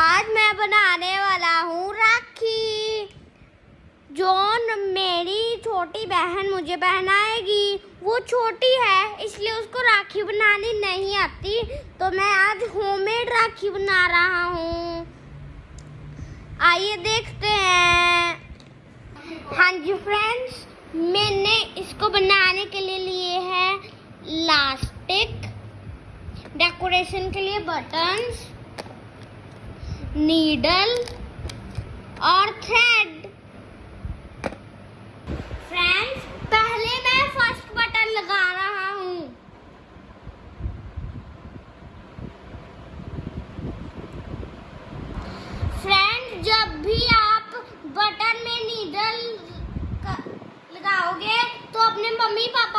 आज मैं बनाने वाला हूँ राखी। जो मेरी छोटी बहन मुझे पहनाएगी। वो छोटी है, इसलिए उसको राखी बनानी नहीं आती। तो मैं आज होममेड राखी बना रहा हूँ। आइए देखते हैं। हाँ जी फ्रेंड्स मैंने इसको बनाने के लिए लिए है लास्टिक डेकोरेशन के लिए बटन्स नीडल और थ्रेड फ्रेंड्स पहले मैं फ़र्स्ट बटन लगा रहा हूँ। फ्रेंड्स जब भी आप बटन में नीडल लगाओगे तो अपने मम्मी पापा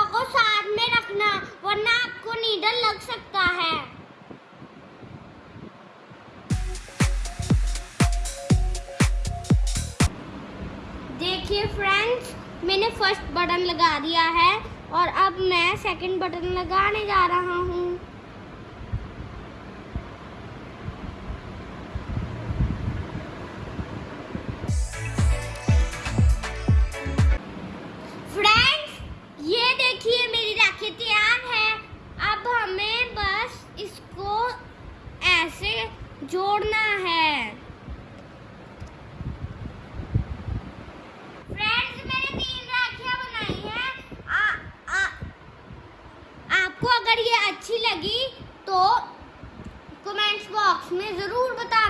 देखिए फ्रेंड्स मैंने फ़र्स्ट बटन लगा दिया है और अब मैं सेकंड बटन लगाने जा रहा हूँ। फ्रेंड्स ये देखिए मेरी राखी तैयार है। अब हमें बस इसको ऐसे जोड़ना है। अच्छी लगी तो कमेंट्स बॉक्स में ज़रूर बताना।